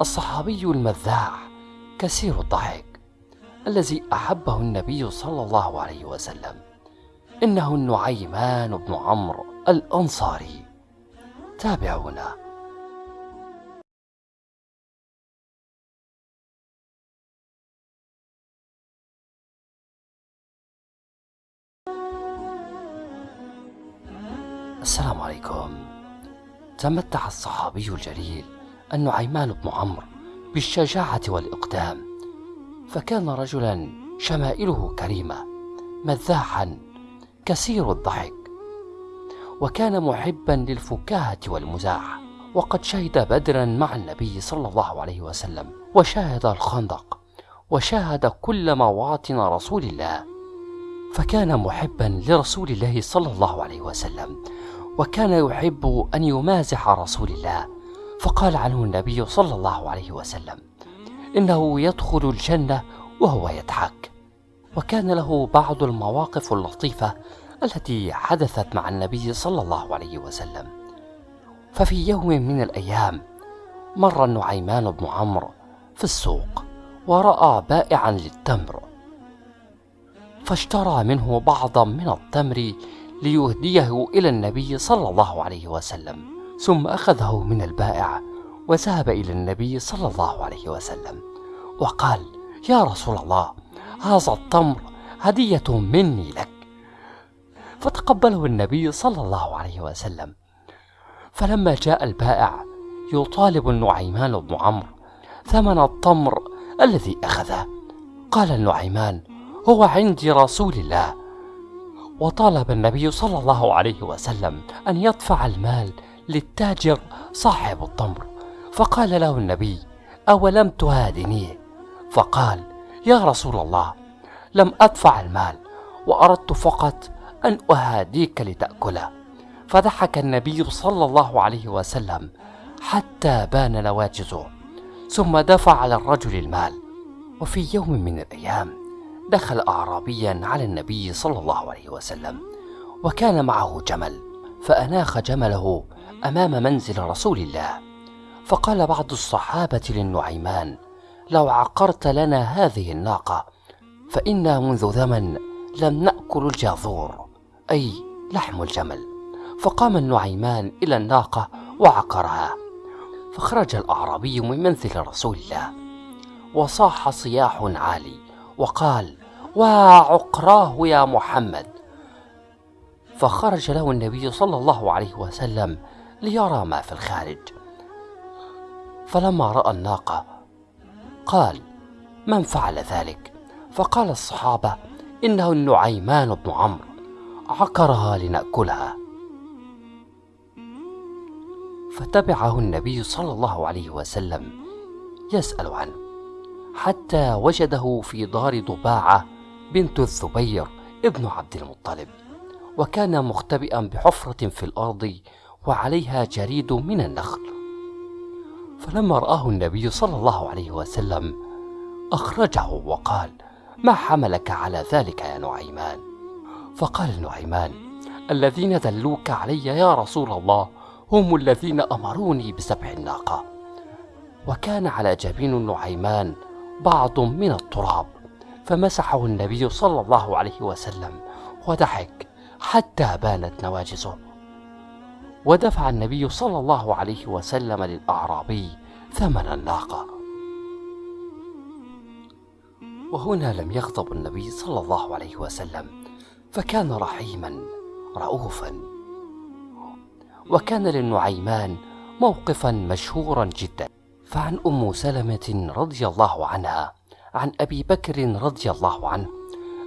الصحابي المذاع كثير الضحك الذي أحبه النبي صلى الله عليه وسلم إنه النعيمان بن عمرو الأنصاري. تابعونا. السلام عليكم. تمتع الصحابي الجليل النعيمان بن عمرو بالشجاعة والإقدام. فكان رجلا شمائله كريمة مذاحا كثير الضحك وكان محبا للفكاهة والمزاح. وقد شهد بدرا مع النبي صلى الله عليه وسلم وشاهد الخندق وشاهد كل مواطن رسول الله. فكان محبا لرسول الله صلى الله عليه وسلم وكان يحب أن يمازح رسول الله. فقال عنه النبي صلى الله عليه وسلم إنه يدخل الجنة وهو يضحك. وكان له بعض المواقف اللطيفة التي حدثت مع النبي صلى الله عليه وسلم. ففي يوم من الأيام مر النعيمان بن عمرو في السوق ورأى بائعا للتمر فاشترى منه بعضا من التمر ليهديه إلى النبي صلى الله عليه وسلم. ثم أخذه من البائع وذهب إلى النبي صلى الله عليه وسلم وقال يا رسول الله هذا التمر هدية مني لك. فتقبله النبي صلى الله عليه وسلم. فلما جاء البائع يطالب النعيمان بن عمرو ثمن التمر الذي أخذه. قال النعيمان هو عندي رسول الله. وطالب النبي صلى الله عليه وسلم أن يدفع المال للتاجر صاحب التمر. فقال له النبي أولم تهادنيه فقال يا رسول الله لم أدفع المال وأردت فقط أن أهاديك لتأكله. فضحك النبي صلى الله عليه وسلم حتى بان نواجزه ثم دفع على الرجل المال. وفي يوم من الأيام دخل أعرابيا على النبي صلى الله عليه وسلم وكان معه جمل فأناخ جمله أمام منزل رسول الله. فقال بعض الصحابة للنعيمان لو عقرت لنا هذه الناقة فإنا منذ زمن لم نأكل الجاذور أي لحم الجمل. فقام النعيمان إلى الناقة وعقرها. فخرج الأعرابي من منزل رسول الله. وصاح صياح عالي وقال وعقراه يا محمد. فخرج له النبي صلى الله عليه وسلم ليرى ما في الخارج. فلما رأى الناقة قال من فعل ذلك؟ فقال الصحابة إنه النعيمان بن عمرو. عقرها لنأكلها. فتبعه النبي صلى الله عليه وسلم يسأل عنه حتى وجده في دار ضباعة بنت الزبير ابن عبد المطلب وكان مختبئا بحفرة في الأرض وعليها جريد من النخل. فلما رآه النبي صلى الله عليه وسلم أخرجه وقال ما حملك على ذلك يا نعيمان؟ فقال نعيمان الذين دلوك علي يا رسول الله هم الذين أمروني بسبح الناقة. وكان على جبين النعيمان بعض من التراب فمسحه النبي صلى الله عليه وسلم وضحك حتى بانت نواجزه ودفع النبي صلى الله عليه وسلم للأعرابي ثمن الناقة. وهنا لم يغضب النبي صلى الله عليه وسلم فكان رحيما رؤوفا. وكان للنعيمان موقفا مشهورا جدا. فعن أم سلمة رضي الله عنها عن أبي بكر رضي الله عنه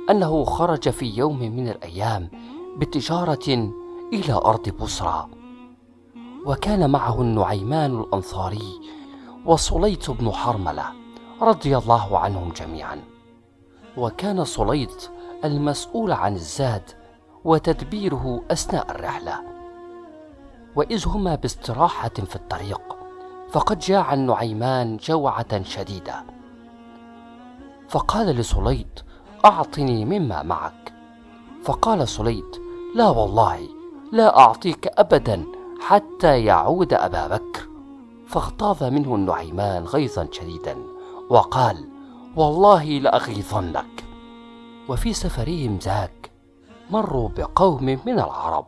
أنه خرج في يوم من الأيام بتجارة إلى أرض بصرى. وكان معه النعيمان الأنصاري وصليت بن حرملة رضي الله عنهم جميعا. وكان صليت المسؤول عن الزاد وتدبيره أثناء الرحلة. وإذ هما باستراحة في الطريق فقد جاع النعيمان جوعة شديدة. فقال لسليط أعطني مما معك. فقال سليط لا والله لا أعطيك أبدا حتى يعود أبا بكر فاغتاظ منه النعيمان غيظا شديدا وقال والله لأغيظنك. وفي سفرهم ذاك مروا بقوم من العرب.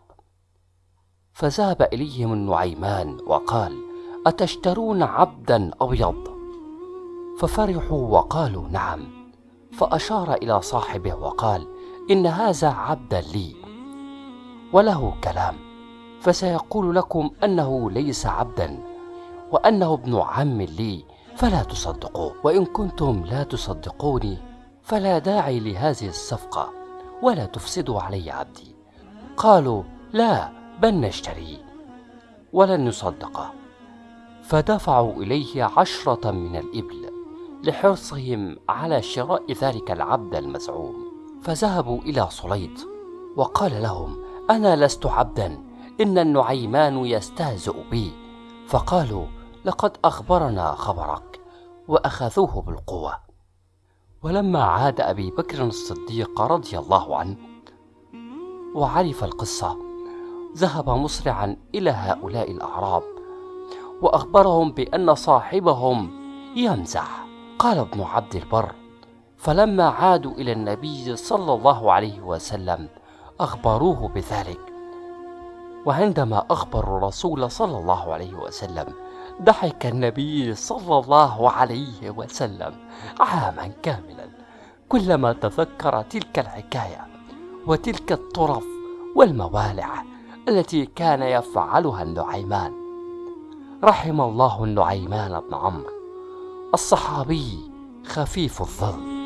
فذهب إليهم النعيمان وقال أتشترون عبدا أبيض؟ ففرحوا وقالوا نعم. فأشار إلى صاحبه وقال إن هذا عبدا لي. وله كلام. فسيقول لكم أنه ليس عبدا وأنه ابن عم لي فلا تصدقوه وإن كنتم لا تصدقوني فلا داعي لهذه الصفقة ولا تفسدوا علي عبدي. قالوا لا بل نشتريه ولن نصدقه فدفعوا إليه عشرة من الإبل لحرصهم على شراء ذلك العبد المزعوم. فذهبوا إلى صليط وقال لهم أنا لست عبدا إن النعيمان يستهزئ بي. فقالوا لقد أخبرنا خبرك وأخذوه بالقوة. ولما عاد أبي بكر الصديق رضي الله عنه وعرف القصة ذهب مسرعا إلى هؤلاء الأعراب وأخبرهم بأن صاحبهم يمزح. قال ابن عبد البر فلما عادوا إلى النبي صلى الله عليه وسلم أخبروه بذلك. وعندما أخبروا الرسول صلى الله عليه وسلم ضحك النبي صلى الله عليه وسلم عاما كاملا. كلما تذكر تلك الحكاية وتلك الطرف والموالع التي كان يفعلها النعيمان رحم الله النعيمان بن عمرو. الصحابي خفيف الظل